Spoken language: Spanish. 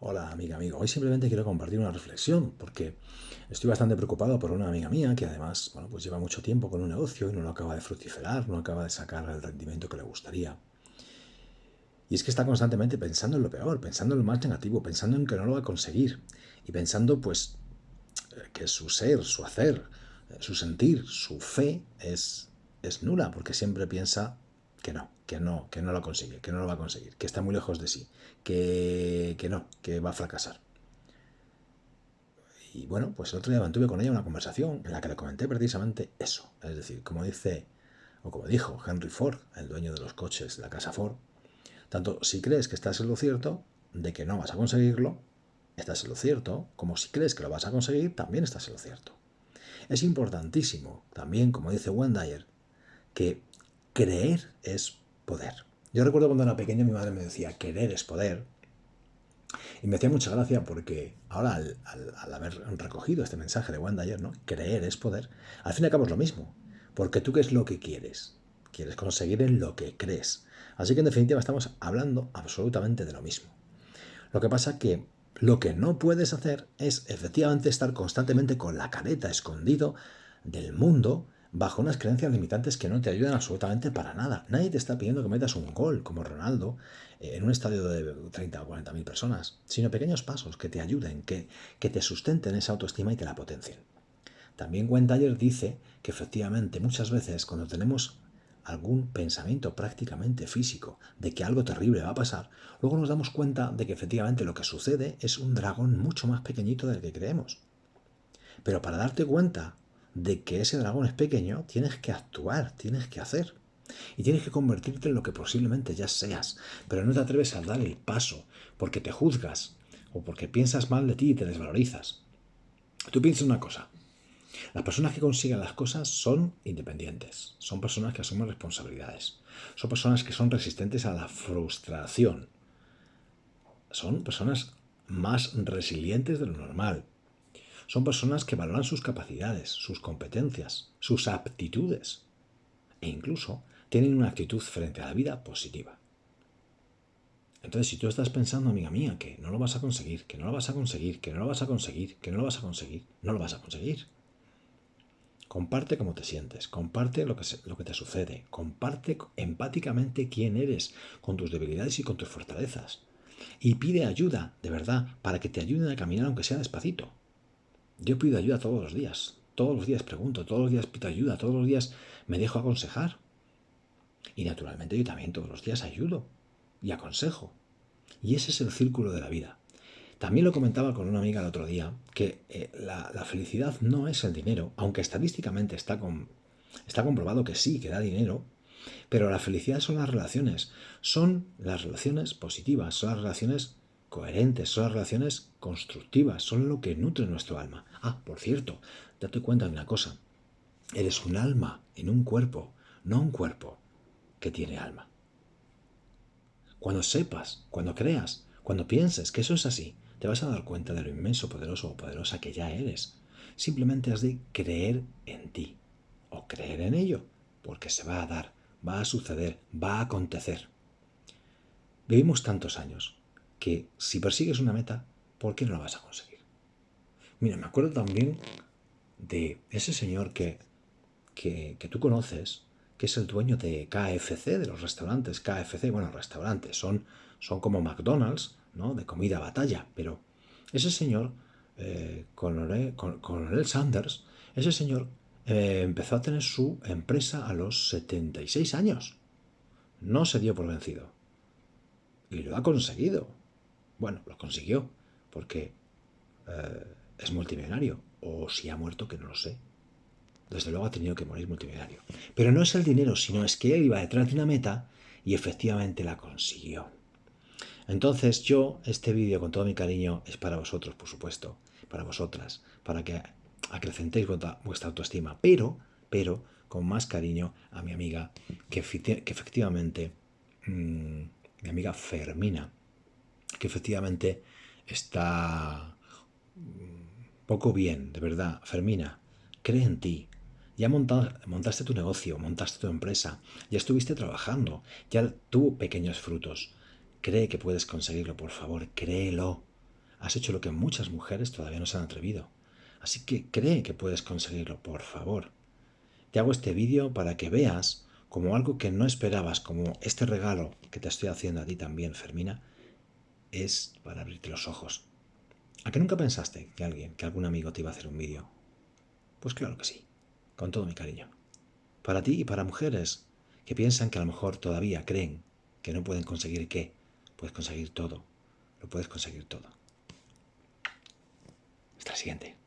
Hola amiga, amigo. Hoy simplemente quiero compartir una reflexión porque estoy bastante preocupado por una amiga mía que además, bueno, pues lleva mucho tiempo con un negocio y no lo acaba de fructiferar, no acaba de sacar el rendimiento que le gustaría. Y es que está constantemente pensando en lo peor, pensando en lo más negativo, pensando en que no lo va a conseguir y pensando pues que su ser, su hacer, su sentir, su fe es, es nula porque siempre piensa que no, que no, que no lo consigue, que no lo va a conseguir, que está muy lejos de sí, que, que no, que va a fracasar. Y bueno, pues el otro día mantuve con ella una conversación en la que le comenté precisamente eso. Es decir, como dice, o como dijo Henry Ford, el dueño de los coches de la casa Ford, tanto si crees que estás en lo cierto, de que no vas a conseguirlo, estás en lo cierto, como si crees que lo vas a conseguir, también estás en lo cierto. Es importantísimo, también, como dice Wendayer, que creer es poder. Yo recuerdo cuando era pequeño mi madre me decía, querer es poder. Y me hacía mucha gracia porque ahora al, haber recogido este mensaje de Wanda ayer, ¿no? Creer es poder. Al fin y al cabo es lo mismo. Porque tú qué es lo que quieres. Quieres conseguir en lo que crees. Así que en definitiva estamos hablando absolutamente de lo mismo. Lo que pasa que lo que no puedes hacer es efectivamente estar constantemente con la careta escondido del mundo bajo unas creencias limitantes que no te ayudan absolutamente para nada. Nadie te está pidiendo que metas un gol como Ronaldo eh, en un estadio de 30 o 40 mil personas, sino pequeños pasos que te ayuden, que, que te sustenten esa autoestima y te la potencien. También Wendayer dice que efectivamente muchas veces cuando tenemos algún pensamiento prácticamente físico de que algo terrible va a pasar, luego nos damos cuenta de que efectivamente lo que sucede es un dragón mucho más pequeñito del que creemos. Pero para darte cuenta de que ese dragón es pequeño, tienes que actuar, tienes que hacer. Y tienes que convertirte en lo que posiblemente ya seas, pero no te atreves a dar el paso porque te juzgas o porque piensas mal de ti y te desvalorizas. Tú piensas una cosa, las personas que consiguen las cosas son independientes, son personas que asumen responsabilidades, son personas que son resistentes a la frustración, son personas más resilientes de lo normal, son personas que valoran sus capacidades, sus competencias, sus aptitudes e incluso tienen una actitud frente a la vida positiva. Entonces, si tú estás pensando, amiga mía, que no lo vas a conseguir, que no lo vas a conseguir, que no lo vas a conseguir, que no lo vas a conseguir, no lo vas a conseguir. Comparte cómo te sientes, comparte lo que, lo que te sucede, comparte empáticamente quién eres, con tus debilidades y con tus fortalezas. Y pide ayuda, de verdad, para que te ayuden a caminar aunque sea despacito. Yo pido ayuda todos los días, todos los días pregunto, todos los días pido ayuda, todos los días me dejo aconsejar. Y naturalmente yo también todos los días ayudo y aconsejo. Y ese es el círculo de la vida. También lo comentaba con una amiga el otro día, que eh, la, felicidad no es el dinero, aunque estadísticamente está, con, está comprobado que sí, que da dinero, pero la felicidad son las relaciones, son las relaciones positivas, son las relaciones coherentes, son las relaciones constructivas, son lo que nutre nuestro alma. Ah, por cierto, date cuenta de una cosa. Eres un alma en un cuerpo, no un cuerpo que tiene alma. Cuando sepas, cuando creas, cuando pienses que eso es así, te vas a dar cuenta de lo inmenso, poderoso o poderosa que ya eres. Simplemente has de creer en ti o creer en ello, porque se va a dar, va a suceder, va a acontecer. Vivimos tantos años, que si persigues una meta, ¿por qué no la vas a conseguir? Mira, me acuerdo también de ese señor que, que, tú conoces, que es el dueño de KFC, de los restaurantes KFC. Bueno, restaurantes, son, son como McDonald's, ¿no? De comida batalla. Pero ese señor, eh, Coronel, Sanders, ese señor eh, empezó a tener su empresa a los 76 años. No se dio por vencido. Y lo ha conseguido. Bueno, lo consiguió, porque eh, es multimillonario. O si ha muerto, que no lo sé. Desde luego ha tenido que morir multimillonario. Pero no es el dinero, sino es que él iba detrás de una meta y efectivamente la consiguió. Entonces yo, este vídeo con todo mi cariño es para vosotros, por supuesto, para vosotras, para que acrecentéis vuestra autoestima, pero, pero con más cariño a mi amiga, que, efectivamente, mm, mi amiga Fermina, que efectivamente está poco bien, de verdad. Fermina, cree en ti. Ya montaste tu negocio, montaste tu empresa, ya estuviste trabajando, ya tuvo pequeños frutos. Cree que puedes conseguirlo, por favor, créelo. Has hecho lo que muchas mujeres todavía no se han atrevido. Así que cree que puedes conseguirlo, por favor. Te hago este vídeo para que veas como algo que no esperabas, como este regalo que te estoy haciendo a ti también, Fermina, es para abrirte los ojos. ¿A qué nunca pensaste que alguien, que algún amigo te iba a hacer un vídeo? Pues claro que sí, con todo mi cariño. Para ti y para mujeres que piensan que a lo mejor todavía creen que no pueden conseguir qué, puedes conseguir todo, lo puedes conseguir todo. Hasta la siguiente.